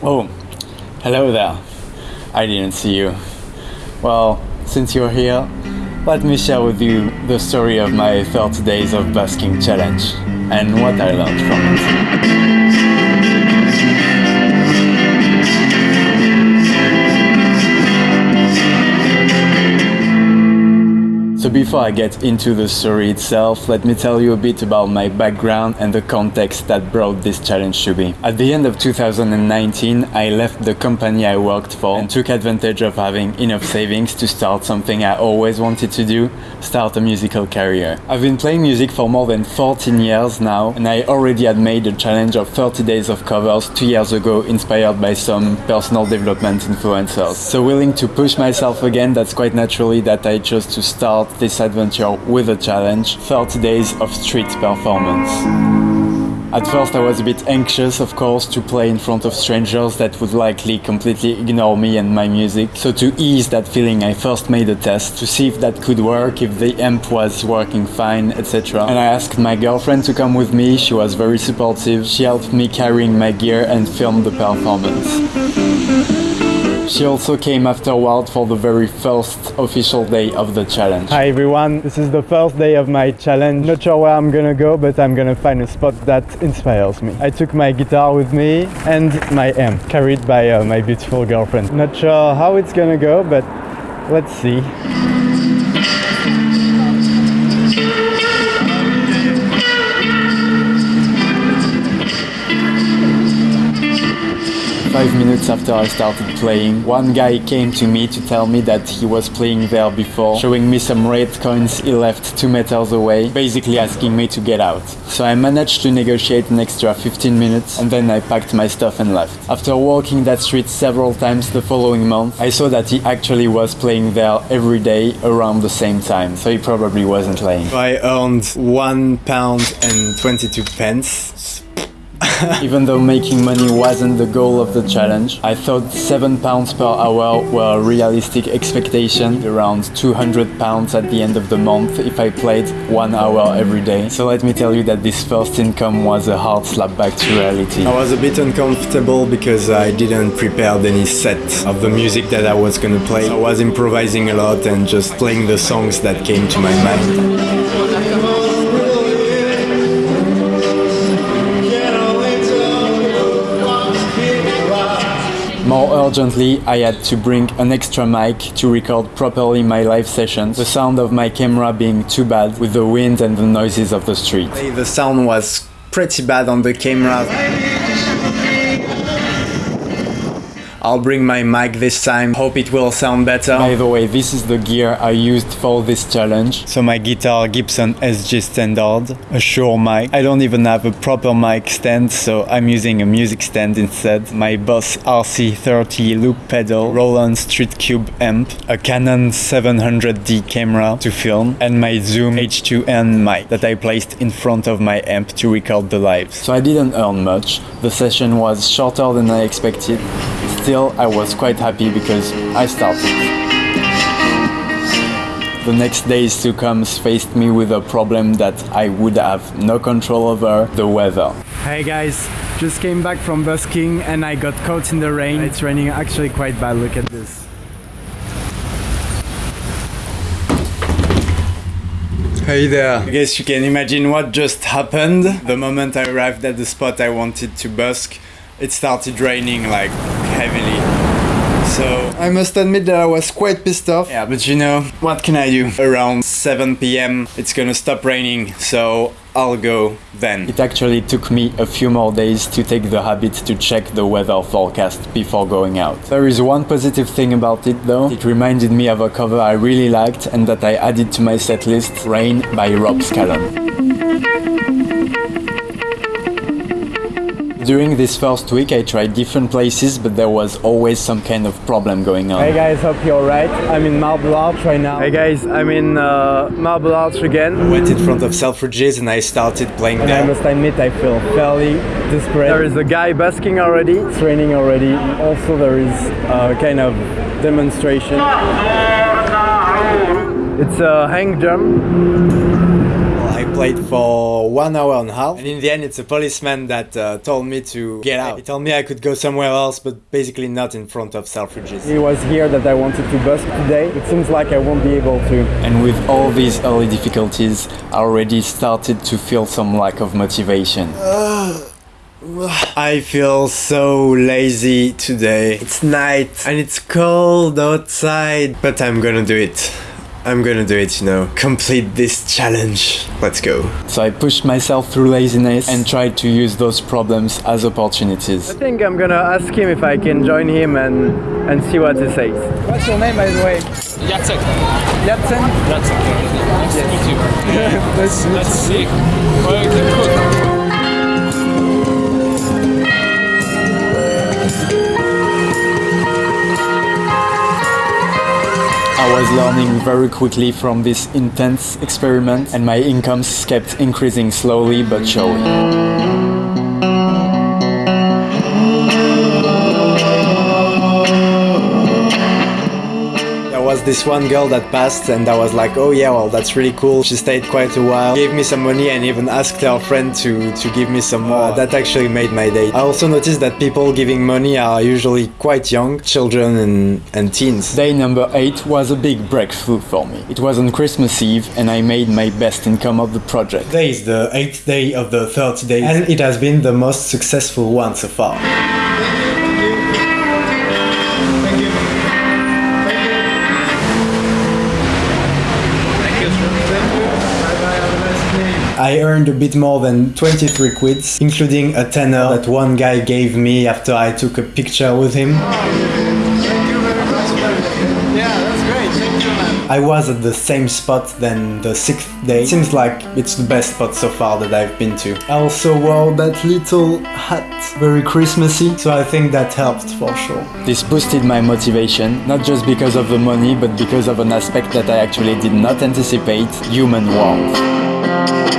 Oh, hello there. I didn't see you. Well, since you're here, let me share with you the story of my 30 days of busking challenge and what I learned from it. So before I get into the story itself, let me tell you a bit about my background and the context that brought this challenge to be. At the end of 2019, I left the company I worked for and took advantage of having enough savings to start something I always wanted to do, start a musical career. I've been playing music for more than 14 years now and I already had made a challenge of 30 days of covers two years ago inspired by some personal development influencers. So willing to push myself again, that's quite naturally that I chose to start this adventure with a challenge 30 days of street performance. At first I was a bit anxious of course to play in front of strangers that would likely completely ignore me and my music. So to ease that feeling I first made a test to see if that could work, if the amp was working fine, etc. And I asked my girlfriend to come with me, she was very supportive, she helped me carrying my gear and film the performance. She also came afterward for the very first official day of the challenge. Hi everyone, this is the first day of my challenge. Not sure where I'm gonna go, but I'm gonna find a spot that inspires me. I took my guitar with me and my amp, carried by uh, my beautiful girlfriend. Not sure how it's gonna go, but let's see. Five minutes after I started playing, one guy came to me to tell me that he was playing there before, showing me some red coins he left two meters away, basically asking me to get out. So I managed to negotiate an extra 15 minutes and then I packed my stuff and left. After walking that street several times the following month, I saw that he actually was playing there every day around the same time, so he probably wasn't lying. I earned one pound and 22 pence. Even though making money wasn't the goal of the challenge, I thought 7 pounds per hour were a realistic expectation, around 200 pounds at the end of the month if I played 1 hour every day. So let me tell you that this first income was a hard slap back to reality. I was a bit uncomfortable because I didn't prepare any set of the music that I was gonna play. I was improvising a lot and just playing the songs that came to my mind. Urgently, I had to bring an extra mic to record properly my live sessions, the sound of my camera being too bad with the wind and the noises of the street. The sound was pretty bad on the camera. I'll bring my mic this time, hope it will sound better. By the way, this is the gear I used for this challenge. So my guitar Gibson SG Standard, a Shure mic. I don't even have a proper mic stand, so I'm using a music stand instead. My Boss RC30 loop pedal, Roland Street Cube amp, a Canon 700D camera to film, and my Zoom H2n mic that I placed in front of my amp to record the live. So I didn't earn much. The session was shorter than I expected. Still, I was quite happy because I started. The next days to come faced me with a problem that I would have no control over, the weather. Hey guys, just came back from busking and I got caught in the rain. It's raining actually quite bad, look at this. Hey there. I guess you can imagine what just happened. The moment I arrived at the spot I wanted to busk, it started raining like heavily. So I must admit that I was quite pissed off. Yeah, but you know, what can I do? Around 7 pm it's gonna stop raining, so I'll go then. It actually took me a few more days to take the habit to check the weather forecast before going out. There is one positive thing about it though. It reminded me of a cover I really liked and that I added to my setlist, Rain by Rob Scallon. During this first week I tried different places but there was always some kind of problem going on. Hey guys, hope you're alright. I'm in Marble Arch right now. Hey guys, I'm in uh, Marble Arch again. I went in front of Selfridges and I started playing And there. I must admit I feel fairly desperate. There is a guy busking already, it's raining already. Also there is a kind of demonstration. It's a hang drum. I played for one hour and a half, and in the end, it's a policeman that uh, told me to get out. He told me I could go somewhere else, but basically not in front of Selfridges. It was here that I wanted to busk today. It seems like I won't be able to. And with all these early difficulties, I already started to feel some lack of motivation. I feel so lazy today. It's night and it's cold outside, but I'm gonna do it. I'm gonna do it, you know. Complete this challenge. Let's go. So I pushed myself through laziness and tried to use those problems as opportunities. I think I'm gonna ask him if I can join him and, and see what he says. What's your name, by the way? Jacek. Jatsen? Jacek. Nice to meet you. Let's, Let's see. Well, you can I was learning very quickly from this intense experiment and my incomes kept increasing slowly but surely. This one girl that passed and I was like, oh yeah, well that's really cool. She stayed quite a while, gave me some money and even asked her friend to, to give me some more. That actually made my day. I also noticed that people giving money are usually quite young, children and, and teens. Day number 8 was a big breakthrough for me. It was on Christmas Eve and I made my best income of the project. Today is the 8th day of the 30 days and it has been the most successful one so far. I earned a bit more than 23 quids, including a tenner that one guy gave me after I took a picture with him. I was at the same spot than the sixth day. Seems like it's the best spot so far that I've been to. I also wore that little hat, very Christmassy, so I think that helped for sure. This boosted my motivation, not just because of the money, but because of an aspect that I actually did not anticipate human warmth.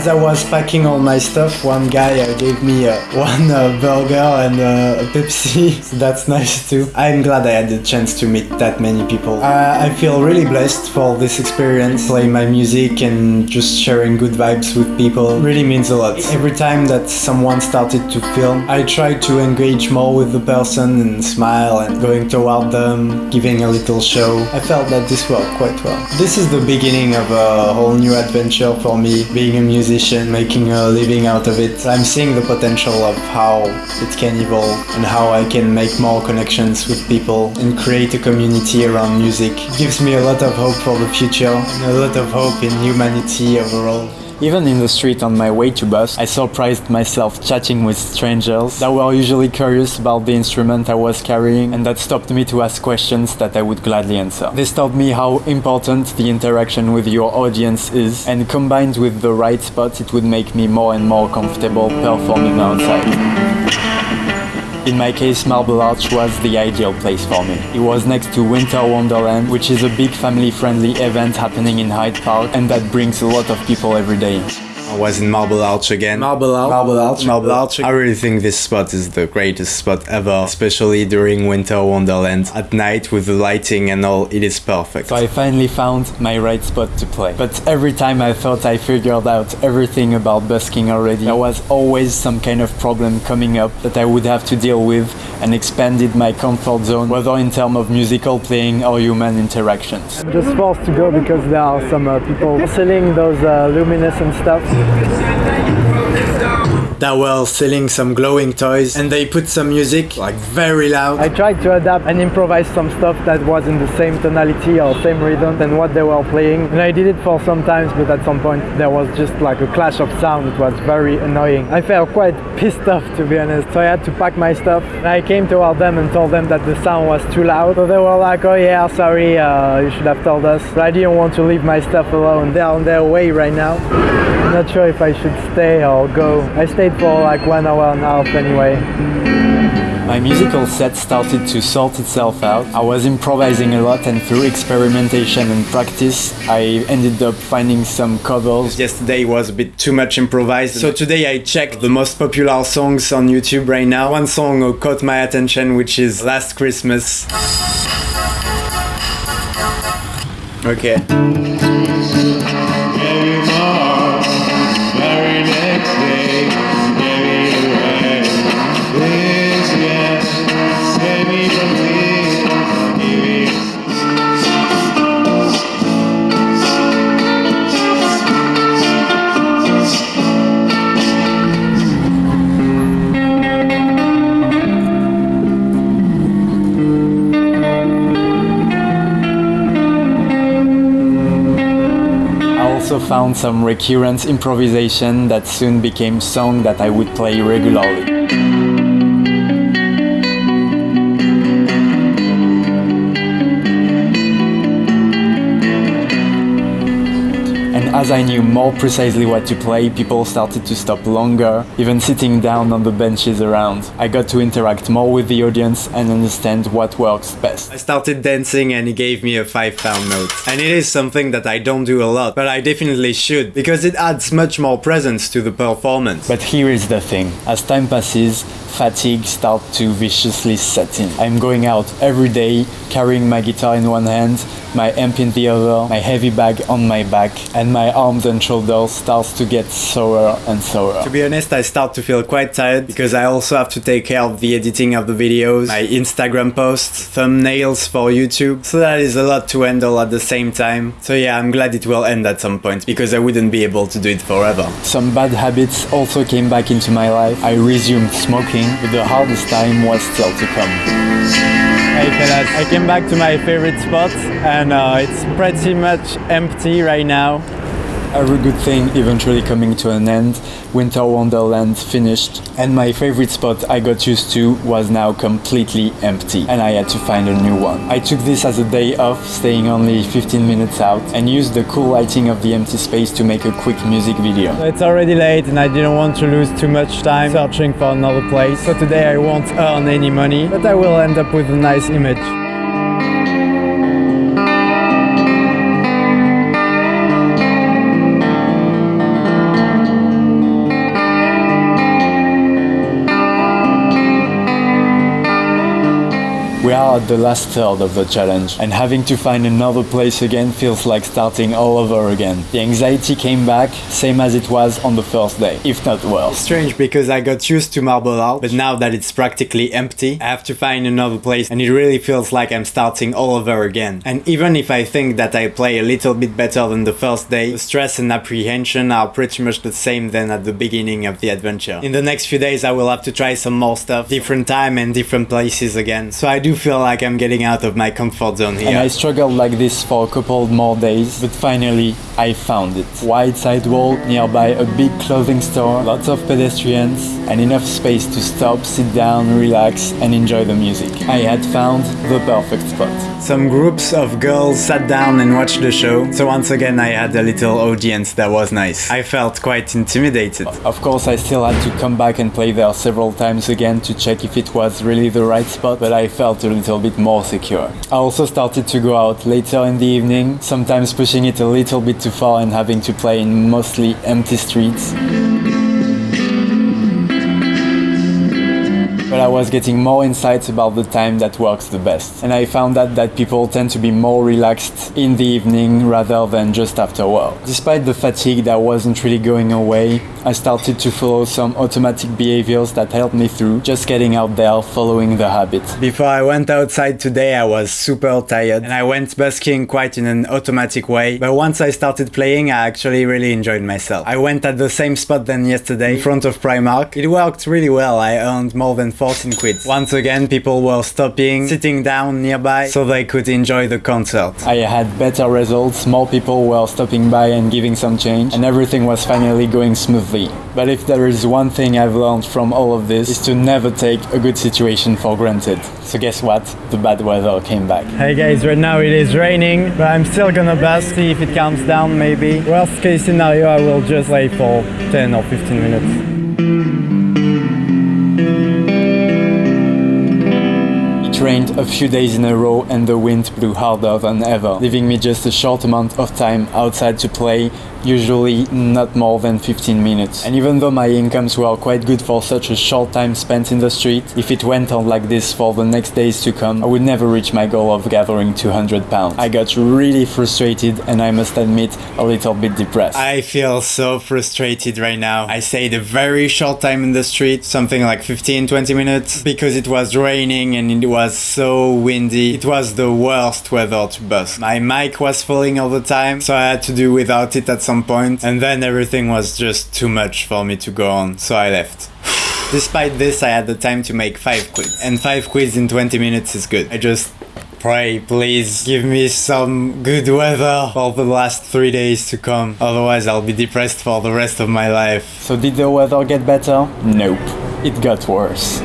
As I was packing all my stuff, one guy uh, gave me uh, one uh, burger and uh, a Pepsi, so that's nice too. I'm glad I had the chance to meet that many people. I, I feel really blessed for this experience, playing my music and just sharing good vibes with people really means a lot. Every time that someone started to film, I tried to engage more with the person and smile and going toward them, giving a little show. I felt that this worked quite well. This is the beginning of a whole new adventure for me, being a musician musician, making a living out of it. I'm seeing the potential of how it can evolve and how I can make more connections with people and create a community around music. It gives me a lot of hope for the future and a lot of hope in humanity overall. Even in the street on my way to bus, I surprised myself chatting with strangers that were usually curious about the instrument I was carrying and that stopped me to ask questions that I would gladly answer. This taught me how important the interaction with your audience is and combined with the right spot it would make me more and more comfortable performing outside. In my case, Marble Arch was the ideal place for me. It was next to Winter Wonderland, which is a big family-friendly event happening in Hyde Park and that brings a lot of people every day. I was in Marble Arch again. Marble Arch. Marble Arch. Marble Arch. I really think this spot is the greatest spot ever, especially during Winter Wonderland. At night with the lighting and all, it is perfect. So I finally found my right spot to play. But every time I thought I figured out everything about busking already, there was always some kind of problem coming up that I would have to deal with and expanded my comfort zone, whether in terms of musical playing or human interactions. I'm just forced to go because there are some uh, people selling those uh, luminescent stuff. That were selling some glowing toys and they put some music like very loud. I tried to adapt and improvise some stuff that was in the same tonality or same rhythm than what they were playing. And I did it for some times, but at some point there was just like a clash of sound. It was very annoying. I felt quite pissed off to be honest. So I had to pack my stuff. And I came toward them and told them that the sound was too loud. So they were like, oh yeah, sorry, uh, you should have told us. But I didn't want to leave my stuff alone. They're on their way right now. Not sure if I should stay or go. I stayed for like one hour and a half anyway. My musical set started to sort itself out. I was improvising a lot and through experimentation and practice, I ended up finding some covers. Yesterday was a bit too much improvised. So today I checked the most popular songs on YouTube right now. One song caught my attention which is Last Christmas. Okay. Found some recurrent improvisation that soon became song that I would play regularly. As I knew more precisely what to play, people started to stop longer, even sitting down on the benches around. I got to interact more with the audience and understand what works best. I started dancing and he gave me a 5 pound note. And it is something that I don't do a lot, but I definitely should, because it adds much more presence to the performance. But here is the thing, as time passes, fatigue starts to viciously set in. I'm going out every day, carrying my guitar in one hand, my amp in the other, my heavy bag on my back, and my arms and shoulders starts to get sore and sore. To be honest, I start to feel quite tired because I also have to take care of the editing of the videos, my Instagram posts, thumbnails for YouTube. So that is a lot to handle at the same time. So yeah, I'm glad it will end at some point because I wouldn't be able to do it forever. Some bad habits also came back into my life. I resumed smoking, but the hardest time was still to come. Hey fellas, I came back to my favorite spot and uh, it's pretty much empty right now. Every good thing eventually coming to an end, Winter Wonderland finished, and my favorite spot I got used to was now completely empty, and I had to find a new one. I took this as a day off, staying only 15 minutes out, and used the cool lighting of the empty space to make a quick music video. It's already late and I didn't want to lose too much time searching for another place, so today I won't earn any money, but I will end up with a nice image. We are at the last third of the challenge, and having to find another place again feels like starting all over again. The anxiety came back, same as it was on the first day, if not worse. Strange because I got used to Marble Arch, but now that it's practically empty, I have to find another place and it really feels like I'm starting all over again. And even if I think that I play a little bit better than the first day, the stress and apprehension are pretty much the same than at the beginning of the adventure. In the next few days I will have to try some more stuff, different time and different places again. So I do feel like I'm getting out of my comfort zone here. And I struggled like this for a couple more days, but finally I found it. Wide sidewalk, nearby a big clothing store, lots of pedestrians, and enough space to stop, sit down, relax, and enjoy the music. I had found the perfect spot. Some groups of girls sat down and watched the show, so once again I had a little audience that was nice. I felt quite intimidated. Of course I still had to come back and play there several times again to check if it was really the right spot, but I felt a little bit more secure. I also started to go out later in the evening, sometimes pushing it a little bit too far and having to play in mostly empty streets. but I was getting more insights about the time that works the best. And I found out that people tend to be more relaxed in the evening rather than just after work. Despite the fatigue that wasn't really going away, I started to follow some automatic behaviors that helped me through just getting out there following the habit. Before I went outside today I was super tired and I went busking quite in an automatic way but once I started playing I actually really enjoyed myself. I went at the same spot than yesterday in front of Primark. It worked really well, I earned more than 14 quid. Once again, people were stopping, sitting down nearby so they could enjoy the concert. I had better results, more people were stopping by and giving some change, and everything was finally going smoothly. But if there is one thing I've learned from all of this, is to never take a good situation for granted. So guess what? The bad weather came back. Hey guys, right now it is raining, but I'm still gonna bus, see if it calms down maybe. Worst case scenario, I will just lay for 10 or 15 minutes. It rained a few days in a row and the wind blew harder than ever, leaving me just a short amount of time outside to play usually not more than 15 minutes. And even though my incomes were quite good for such a short time spent in the street, if it went on like this for the next days to come, I would never reach my goal of gathering 200 pounds. I got really frustrated and I must admit a little bit depressed. I feel so frustrated right now. I stayed a very short time in the street, something like 15-20 minutes, because it was raining and it was so windy. It was the worst weather to bus. My mic was falling all the time, so I had to do without it at some point, and then everything was just too much for me to go on, so I left. Despite this, I had the time to make 5 quids, and 5 quids in 20 minutes is good. I just pray, please give me some good weather for the last three days to come. Otherwise, I'll be depressed for the rest of my life. So, did the weather get better? Nope. It got worse.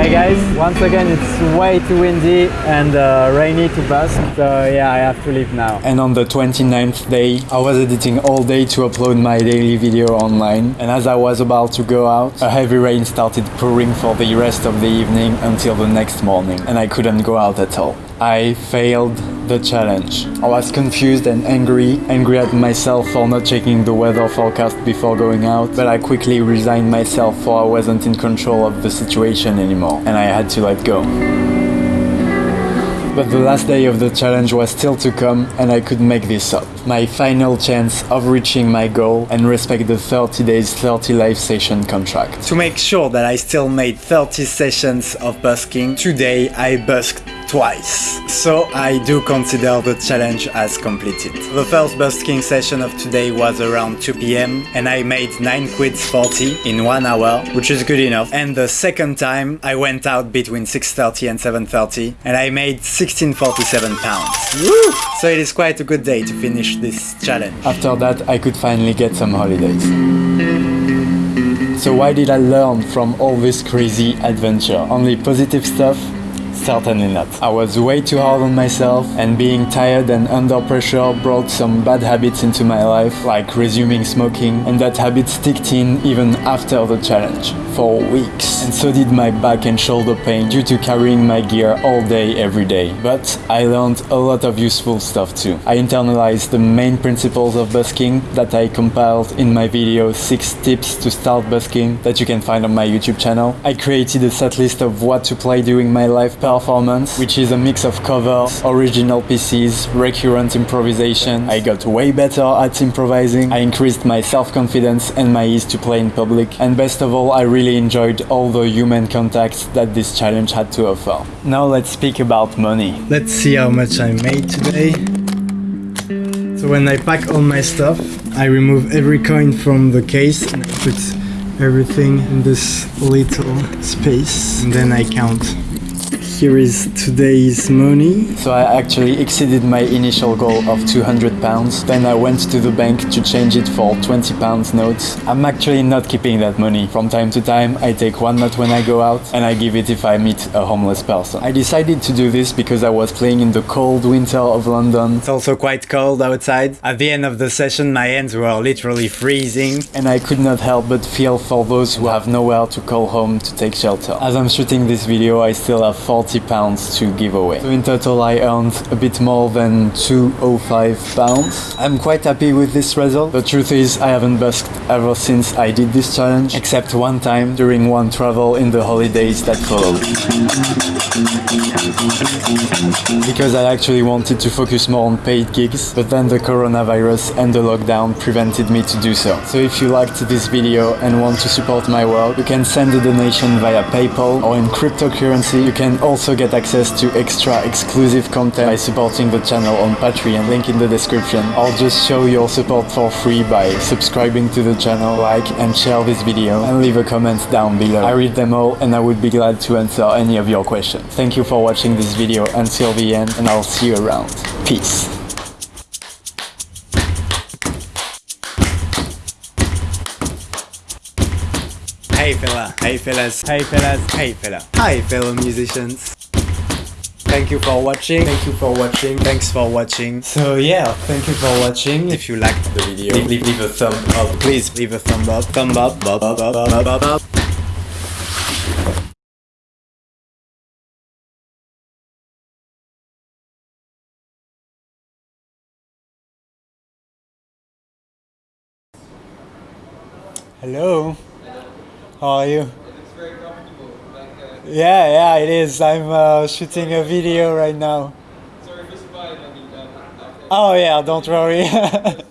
Hey guys, once again it's way too windy and uh, rainy to busk, so yeah, I have to leave now. And on the 29th day, I was editing all day to upload my daily video online. And as I was about to go out, a heavy rain started pouring for the rest of the evening until the next morning, and I couldn't go out at all. I failed the challenge. I was confused and angry, angry at myself for not checking the weather forecast before going out, but I quickly resigned myself for I wasn't in control of the situation anymore, and I had to let go. But the last day of the challenge was still to come and I could make this up. My final chance of reaching my goal and respect the 30 days 30 live session contract. To make sure that I still made 30 sessions of busking, today I busked twice. So I do consider the challenge as completed. The first busking session of today was around 2 pm and I made 9 quids 40 in 1 hour, which is good enough. And the second time I went out between 6.30 and 7.30 and I made 1647 pounds. Woo! So it is quite a good day to finish this challenge. After that I could finally get some holidays. So why did I learn from all this crazy adventure? Only positive stuff? Certainly not. I was way too hard on myself and being tired and under pressure brought some bad habits into my life like resuming smoking and that habit sticked in even after the challenge for weeks. And so did my back and shoulder pain due to carrying my gear all day every day. But I learned a lot of useful stuff too. I internalized the main principles of busking that I compiled in my video 6 tips to start busking that you can find on my YouTube channel. I created a set list of what to play during my live performance, which is a mix of covers, original pieces, recurrent improvisation. I got way better at improvising. I increased my self-confidence and my ease to play in public. And best of all, I really enjoyed all the human contacts that this challenge had to offer. Now let's speak about money. Let's see how much I made today. So when I pack all my stuff, I remove every coin from the case and I put everything in this little space and then I count here is today's money. So I actually exceeded my initial goal of 200 pounds. Then I went to the bank to change it for 20 pounds notes. I'm actually not keeping that money. From time to time, I take one note when I go out and I give it if I meet a homeless person. I decided to do this because I was playing in the cold winter of London. It's also quite cold outside. At the end of the session, my hands were literally freezing and I could not help but feel for those who have nowhere to call home to take shelter. As I'm shooting this video, I still have 40 pounds to give away. So in total I earned a bit more than 205 pounds. I'm quite happy with this result. The truth is I haven't busked ever since I did this challenge, except one time during one travel in the holidays that followed. Because I actually wanted to focus more on paid gigs, but then the coronavirus and the lockdown prevented me to do so. So if you liked this video and want to support my work, you can send a donation via PayPal or in cryptocurrency. You can also get access to extra exclusive content by supporting the channel on Patreon, link in the description. Or just show your support for free by subscribing to the channel, like and share this video, and leave a comment down below. I read them all and I would be glad to answer any of your questions. Thank you for watching this video until the end and I'll see you around. Peace. Hey fella, hey fellas, Hey fellas. hey fella, hi fellow musicians. Thank you for watching. Thank you for watching. Thanks for watching. So yeah, thank you for watching. If you liked the video, leave, leave, leave a thumb up. Please leave a thumb up. Thumb up. Up, up, up, up, up, up. Hello. How are you? Yeah, yeah, it is. I'm uh, shooting a video right now. Sorry if it's bad, I mean, Oh yeah, don't worry.